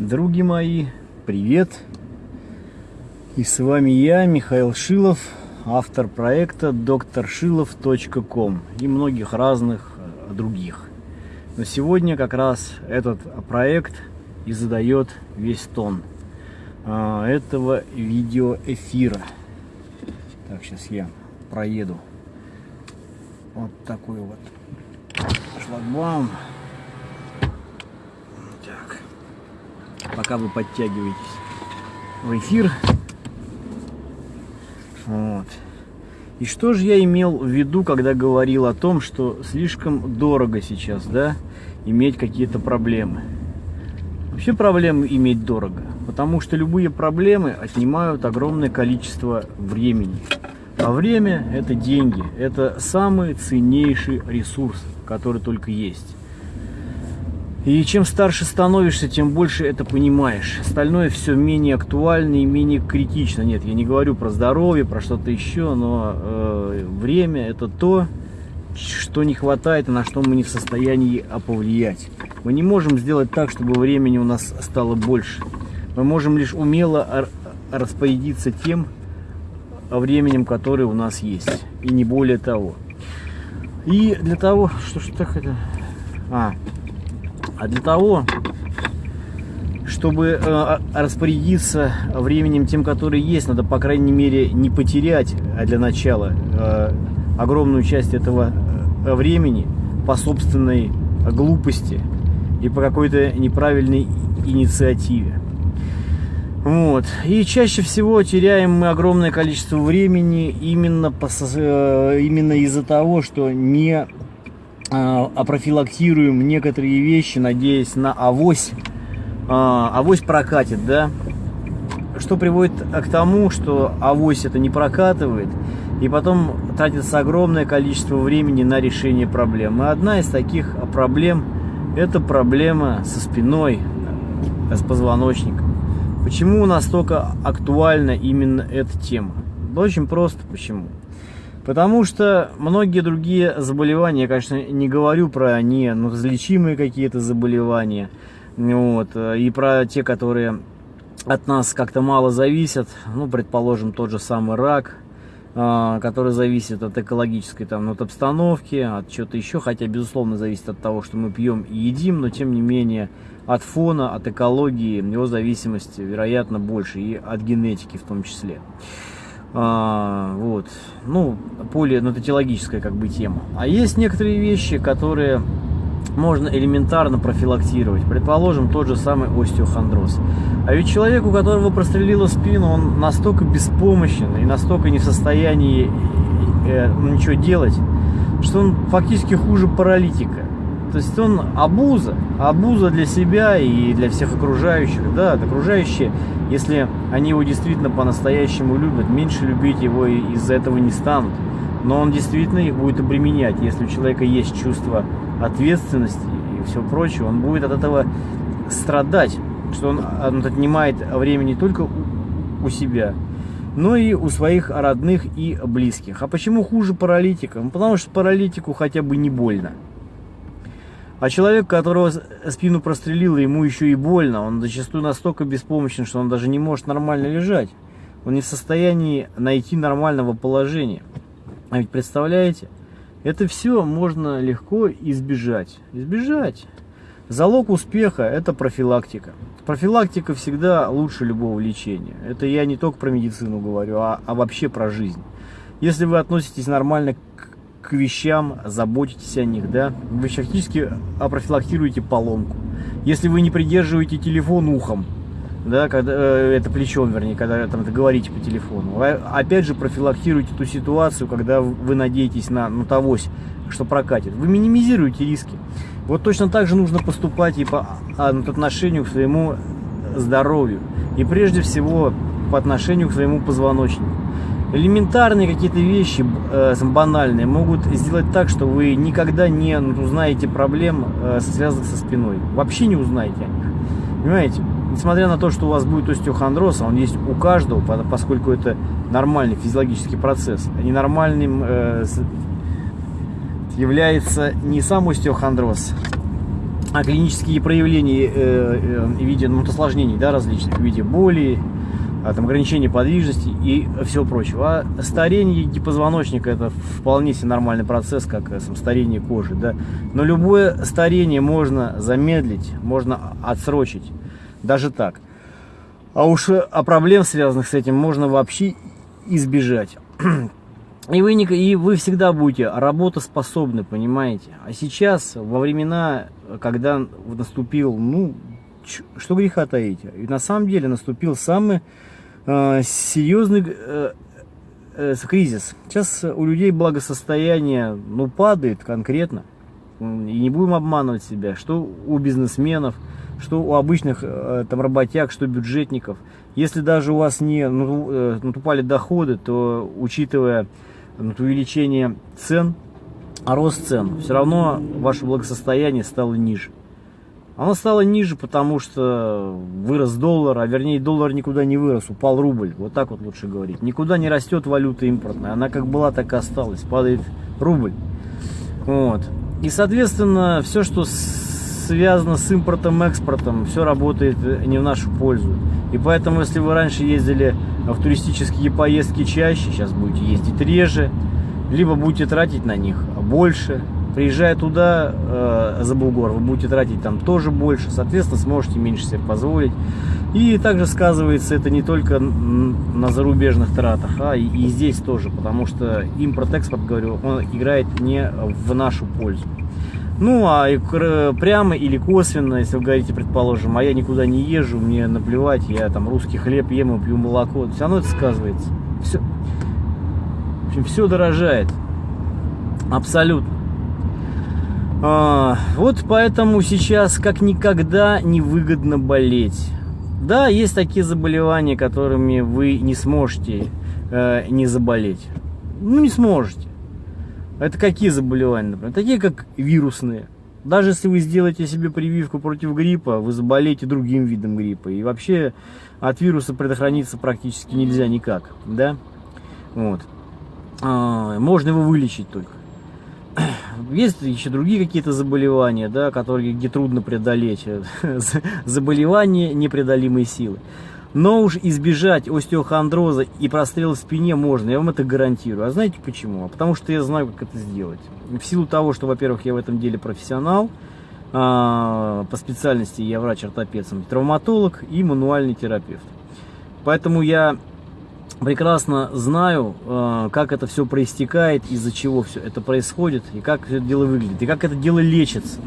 Други мои, привет! И с вами я, Михаил Шилов, автор проекта докторшилов.ком и многих разных э, других. Но сегодня как раз этот проект и задает весь тон а, этого видеоэфира. Так, сейчас я проеду. Вот такой вот шлагбаум. Так. Пока вы подтягиваетесь в эфир. Вот. И что же я имел в виду, когда говорил о том, что слишком дорого сейчас, да, иметь какие-то проблемы? Вообще проблемы иметь дорого, потому что любые проблемы отнимают огромное количество времени. А время – это деньги, это самый ценнейший ресурс, который только есть. И чем старше становишься, тем больше это понимаешь. Остальное все менее актуально и менее критично. Нет, я не говорю про здоровье, про что-то еще, но э, время это то, что не хватает и на что мы не в состоянии повлиять. Мы не можем сделать так, чтобы времени у нас стало больше. Мы можем лишь умело распорядиться тем временем, которое у нас есть. И не более того. И для того, что ж так это... А, а для того, чтобы э, распорядиться временем тем, который есть, надо, по крайней мере, не потерять а для начала э, огромную часть этого э, времени по собственной глупости и по какой-то неправильной инициативе. Вот. И чаще всего теряем мы огромное количество времени именно, именно из-за того, что не а, опрофилактируем некоторые вещи, надеясь на авось, а, авось прокатит, да, что приводит к тому, что авось это не прокатывает, и потом тратится огромное количество времени на решение проблем. И одна из таких проблем – это проблема со спиной, с позвоночником. Почему настолько актуальна именно эта тема? Очень просто почему. Потому что многие другие заболевания, я, конечно, не говорю про не ну, какие-то заболевания, вот, и про те, которые от нас как-то мало зависят, ну, предположим, тот же самый рак, а, который зависит от экологической там, от обстановки, от чего-то еще, хотя, безусловно, зависит от того, что мы пьем и едим, но, тем не менее, от фона, от экологии его зависимость, вероятно, больше, и от генетики в том числе. А, вот. Ну, полинатотиологическая как бы тема. А есть некоторые вещи, которые можно элементарно профилактировать. Предположим, тот же самый остеохондроз. А ведь человек, у которого прострелила спину, он настолько беспомощен и настолько не в состоянии э, ну, ничего делать, что он фактически хуже паралитика. То есть он абуза, абуза для себя и для всех окружающих. Да, окружающие, если они его действительно по-настоящему любят, меньше любить его из-за этого не станут. Но он действительно их будет обременять. Если у человека есть чувство ответственности и все прочее, он будет от этого страдать, что он, он отнимает время не только у себя, но и у своих родных и близких. А почему хуже паралитика? Ну, потому что паралитику хотя бы не больно. А человек, которого спину прострелило, ему еще и больно. Он зачастую настолько беспомощен, что он даже не может нормально лежать. Он не в состоянии найти нормального положения. А ведь представляете, это все можно легко избежать. Избежать. Залог успеха – это профилактика. Профилактика всегда лучше любого лечения. Это я не только про медицину говорю, а, а вообще про жизнь. Если вы относитесь нормально к вещам, заботитесь о них, да, вы фактически опрофилактируете поломку. Если вы не придерживаете телефон ухом, да, когда, э, это плечом, вернее, когда там говорите по телефону, вы, опять же профилактируете ту ситуацию, когда вы надеетесь на ну, тогось, что прокатит. Вы минимизируете риски. Вот точно так же нужно поступать и по, по отношению к своему здоровью. И прежде всего по отношению к своему позвоночнику элементарные какие-то вещи, э, банальные, могут сделать так, что вы никогда не узнаете проблем, э, связанных со спиной. Вообще не узнаете. Понимаете? Несмотря на то, что у вас будет остеохондроз, а он есть у каждого, поскольку это нормальный физиологический процесс, а ненормальным э, является не сам остеохондроз, а клинические проявления э, э, в виде ну, осложнений да, различных, в виде боли, там, ограничения подвижности и всего прочего. А старение гипозвоночника это вполне себе нормальный процесс, как сам, старение кожи. Да? Но любое старение можно замедлить, можно отсрочить, даже так. А уж о проблем, связанных с этим, можно вообще избежать. И вы, не, и вы всегда будете работоспособны, понимаете? А сейчас, во времена, когда наступил, ну, что греха таить, и на самом деле наступил самый э, серьезный э, э, кризис. Сейчас у людей благосостояние, ну, падает конкретно. И не будем обманывать себя, что у бизнесменов, что у обычных э, там работяг, что бюджетников. Если даже у вас не ну, э, натупали доходы, то учитывая вот увеличение цен, а рост цен, все равно ваше благосостояние стало ниже. Оно стало ниже, потому что вырос доллар, а вернее доллар никуда не вырос, упал рубль. Вот так вот лучше говорить. Никуда не растет валюта импортная. Она как была, так и осталась. Падает рубль. Вот. И, соответственно, все, что связано с импортом, экспортом, все работает не в нашу пользу. И поэтому, если вы раньше ездили в туристические поездки чаще, сейчас будете ездить реже, либо будете тратить на них больше. Приезжая туда, э, за Бугор, вы будете тратить там тоже больше, соответственно, сможете меньше себе позволить. И также сказывается это не только на зарубежных тратах, а и, и здесь тоже, потому что импорт-экспорт, говорю, он играет не в нашу пользу. Ну, а прямо или косвенно, если вы говорите, предположим, а я никуда не езжу, мне наплевать, я там русский хлеб ем и пью молоко, все равно это сказывается. Все, в общем, все дорожает. Абсолютно. А, вот поэтому сейчас как никогда невыгодно болеть. Да, есть такие заболевания, которыми вы не сможете э, не заболеть. Ну, не сможете. Это какие заболевания, например? Такие как вирусные. Даже если вы сделаете себе прививку против гриппа, вы заболеете другим видом гриппа. И вообще от вируса предохраниться практически нельзя никак. Да? Вот. А, можно его вылечить только. Есть еще другие какие-то заболевания, да, которые, где трудно преодолеть. Заболевания непреодолимой силы. Но уж избежать остеохондроза и прострела в спине можно, я вам это гарантирую. А знаете почему? А потому что я знаю, как это сделать. В силу того, что, во-первых, я в этом деле профессионал, а, по специальности я врач-ортопед, травматолог и мануальный терапевт. Поэтому я прекрасно знаю, а, как это все проистекает, из-за чего все это происходит, и как все это дело выглядит, и как это дело лечится.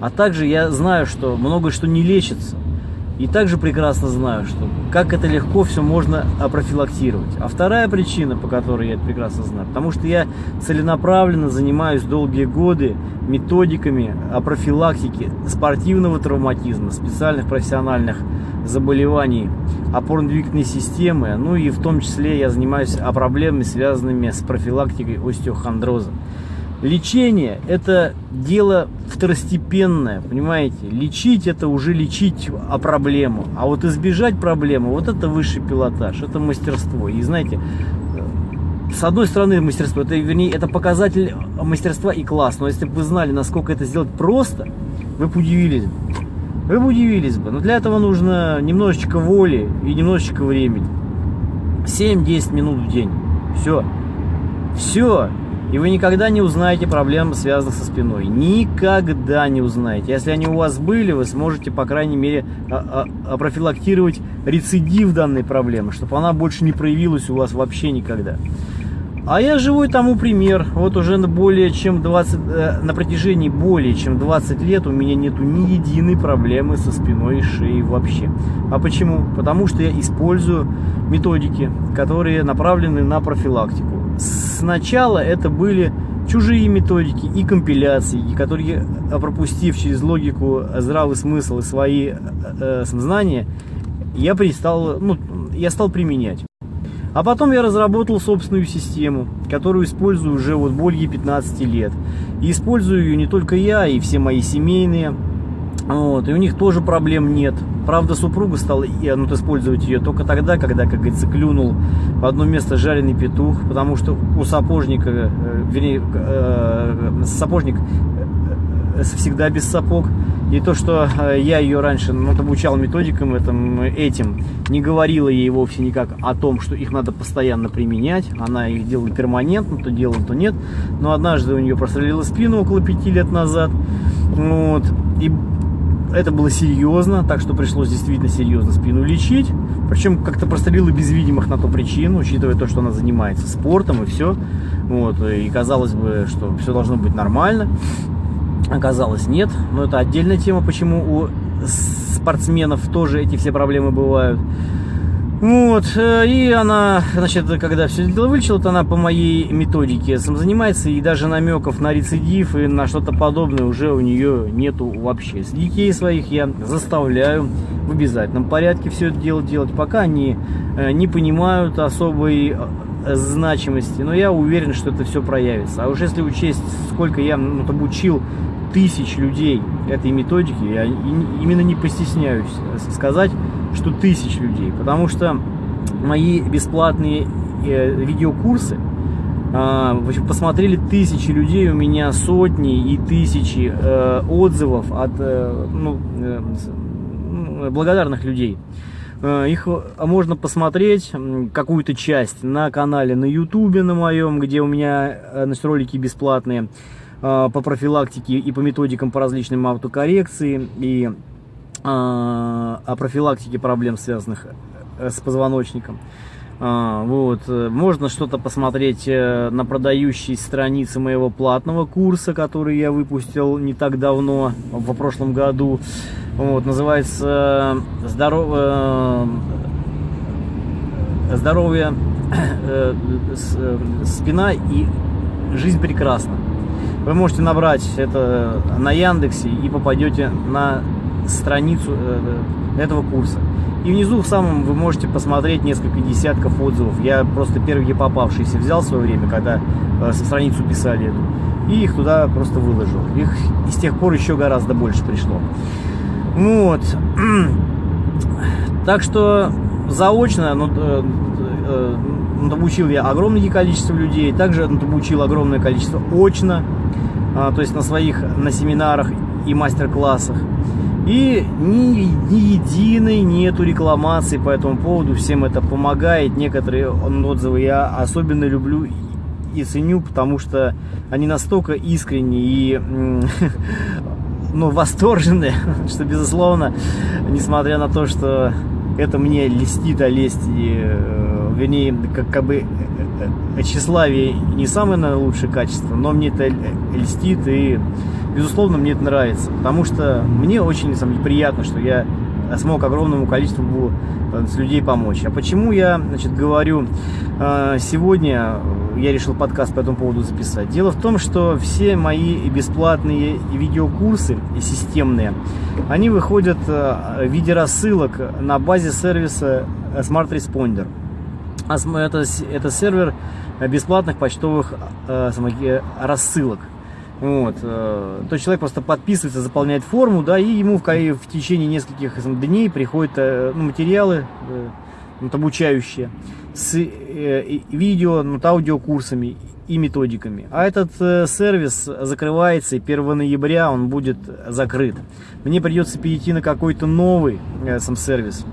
А также я знаю, что многое что не лечится, и также прекрасно знаю, что как это легко все можно профилактировать. А вторая причина, по которой я это прекрасно знаю, потому что я целенаправленно занимаюсь долгие годы методиками о спортивного травматизма, специальных профессиональных заболеваний опорно-двигательной системы, ну и в том числе я занимаюсь о проблемами, связанными с профилактикой остеохондроза. Лечение – это дело второстепенное, понимаете? Лечить – это уже лечить о проблему. А вот избежать проблемы – вот это высший пилотаж, это мастерство. И знаете, с одной стороны мастерство, это, вернее, это показатель мастерства и класс. Но если бы вы знали, насколько это сделать просто, вы бы удивились. Вы бы удивились бы. Но для этого нужно немножечко воли и немножечко времени. 7-10 минут в день. Все. Все. И вы никогда не узнаете проблем, связанных со спиной. Никогда не узнаете. Если они у вас были, вы сможете, по крайней мере, а, а, профилактировать рецидив данной проблемы, чтобы она больше не проявилась у вас вообще никогда. А я живой тому пример. Вот уже более чем 20, э, на протяжении более чем 20 лет у меня нету ни единой проблемы со спиной и шеей вообще. А почему? Потому что я использую методики, которые направлены на профилактику сначала это были чужие методики и компиляции, которые, пропустив через логику здравый смысл и свои э, э знания, я, перестал, ну, я стал применять. А потом я разработал собственную систему, которую использую уже вот более 15 лет. И использую ее не только я, и все мои семейные. Вот, и у них тоже проблем нет. Правда, супруга стала ну, использовать ее только тогда, когда, как говорится, клюнул в одно место жареный петух, потому что у сапожника, э, вернее, э, сапожник всегда без сапог. И то, что э, я ее раньше ну, обучал методикам этим, этим, не говорила ей вовсе никак о том, что их надо постоянно применять. Она их делала перманентно, то делала, то нет. Но однажды у нее прострелила спину около пяти лет назад. Вот. И это было серьезно, так что пришлось действительно серьезно спину лечить. Причем как-то прострелила без видимых на то причин, учитывая то, что она занимается спортом и все. Вот, и казалось бы, что все должно быть нормально. Оказалось, нет. Но это отдельная тема, почему у спортсменов тоже эти все проблемы бывают. Вот, э, и она, значит, когда все дело вылечила, то она по моей методике сам занимается, и даже намеков на рецидив и на что-то подобное уже у нее нету вообще. С детей своих я заставляю в обязательном порядке все это дело делать, пока они э, не понимают особой э, значимости, но я уверен, что это все проявится. А уж если учесть, сколько я ну, обучил тысяч людей этой методики, я именно не постесняюсь сказать, что тысяч людей, потому что мои бесплатные э, видеокурсы э, посмотрели тысячи людей, у меня сотни и тысячи э, отзывов от э, ну, э, благодарных людей. Их можно посмотреть, какую-то часть, на канале на ютубе на моем, где у меня значит, ролики бесплатные по профилактике и по методикам по различным автокоррекции и а, о профилактике проблем, связанных э, с позвоночником. А, вот. Э, можно что-то посмотреть э, на продающей странице моего платного курса, который я выпустил не так давно, в прошлом году. Вот. Называется «Здоров... «Здоровье, спина и жизнь прекрасна». Вы можете набрать это на Яндексе и попадете на страницу э, этого курса. И внизу в самом вы можете посмотреть несколько десятков отзывов. Я просто первые попавшиеся взял в свое время, когда э, страницу писали эту, и их туда просто выложил. Их с тех пор еще гораздо больше пришло. Вот. Так что заочно ну, э, э, обучил я огромное количество людей, также обучил огромное количество очно, э, то есть на своих на семинарах и мастер-классах. И ни, ни единой нету рекламации по этому поводу, всем это помогает. Некоторые отзывы я особенно люблю и ценю, потому что они настолько искренние и ну, восторженные, что, безусловно, несмотря на то, что это мне листит, а лесть, и, э, вернее, как, как бы э, э, тщеславие не самое наверное, лучшее качество, но мне это льстит и безусловно, мне это нравится, потому что мне очень самое, приятно, что я смог огромному количеству э, людей помочь. А почему я значит, говорю э, сегодня, я решил подкаст по этому поводу записать. Дело в том, что все мои бесплатные видеокурсы и системные, они выходят э, в виде рассылок на базе сервиса Smart Responder. А это, это сервер бесплатных почтовых рассылок. Вот. Э, то человек просто подписывается, заполняет форму, да, и ему в, в течение нескольких дней приходят э, ну, материалы э, вот, обучающие с видео, ну, аудиокурсами и методиками. А этот сервис закрывается, и 1 ноября он будет закрыт. Мне придется перейти на какой-то новый сам сервис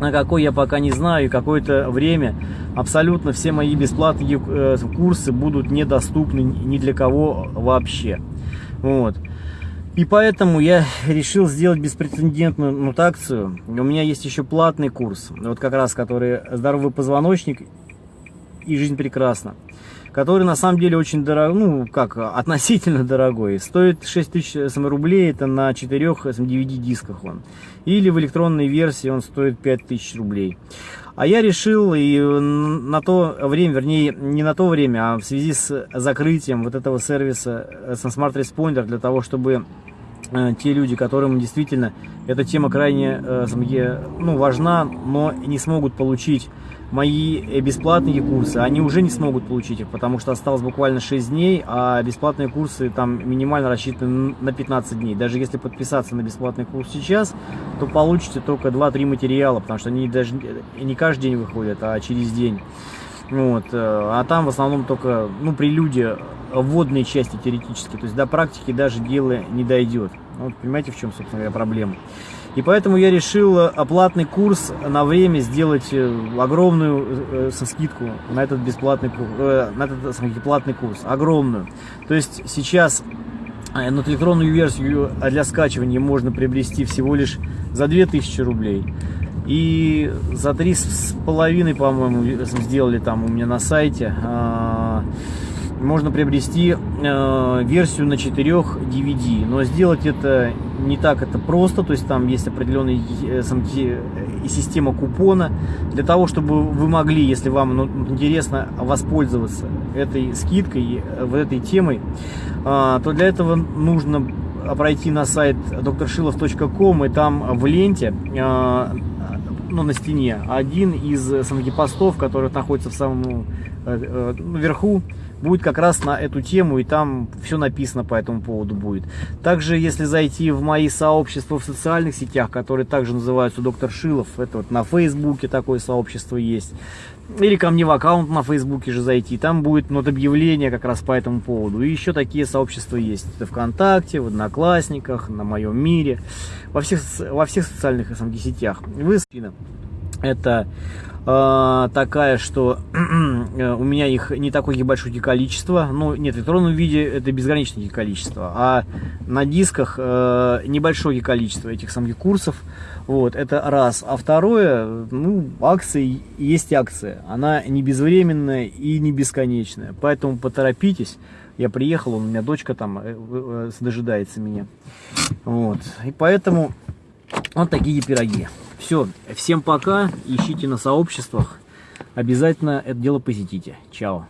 на какой я пока не знаю, и какое-то время абсолютно все мои бесплатные э, курсы будут недоступны ни для кого вообще. Вот. И поэтому я решил сделать беспрецедентную мутацию. У меня есть еще платный курс, вот как раз, который «Здоровый позвоночник и жизнь прекрасна» который на самом деле очень дорог, ну как, относительно дорогой. Стоит 6 тысяч рублей, это на 4 DVD-дисках он. Или в электронной версии он стоит 5 тысяч рублей. А я решил и на то время, вернее, не на то время, а в связи с закрытием вот этого сервиса э, Smart Responder, для того, чтобы э, те люди, которым действительно эта тема крайне э, ну, важна, но не смогут получить мои э, бесплатные курсы, они уже не смогут получить их, потому что осталось буквально 6 дней, а бесплатные курсы там минимально рассчитаны на 15 дней. Даже если подписаться на бесплатный курс сейчас, то получите только 2-3 материала, потому что они даже не каждый день выходят, а через день. Вот, э, а там в основном только, ну, прелюдия вводной части теоретически, то есть до практики даже дело не дойдет. Вот, понимаете, в чем, собственно говоря, проблема. И поэтому я решил оплатный курс на время сделать э, огромную э, со скидку на этот бесплатный э, на этот смотрите, платный курс. Огромную. То есть сейчас э, ну, электронную версию для скачивания можно приобрести всего лишь за 2000 рублей. И за три с половиной, по-моему, сделали там у меня на сайте. Э, можно приобрести э, версию на 4 DVD, но сделать это не так это просто, то есть там есть определенная э, э, система купона. Для того, чтобы вы могли, если вам ну, интересно воспользоваться этой скидкой, э, вот этой темой, э, то для этого нужно пройти на сайт drshilov.com и там в ленте э, ну, на стене один из самых постов, который находится в самом э, э, верху, будет как раз на эту тему, и там все написано по этому поводу будет. Также, если зайти в мои сообщества в социальных сетях, которые также называются Доктор Шилов, это вот на Фейсбуке такое сообщество есть, или ко мне в аккаунт на Фейсбуке же зайти, там будет вот объявление как раз по этому поводу. И еще такие сообщества есть. Это ВКонтакте, в Одноклассниках, на моем мире, во всех, во всех социальных SMG сетях. Вы это э, такая, что э, у меня их не такое большое количество. Ну, нет, в электронном виде это безграничное количество. А на дисках э, небольшое количество этих самых курсов. Вот, это раз. А второе, ну, акции есть акция. Она не безвременная и не бесконечная. Поэтому поторопитесь. Я приехал, у меня дочка там э, э, дожидается меня. Вот. И поэтому вот такие пироги. Все, всем пока, ищите на сообществах. Обязательно это дело посетите. Чао.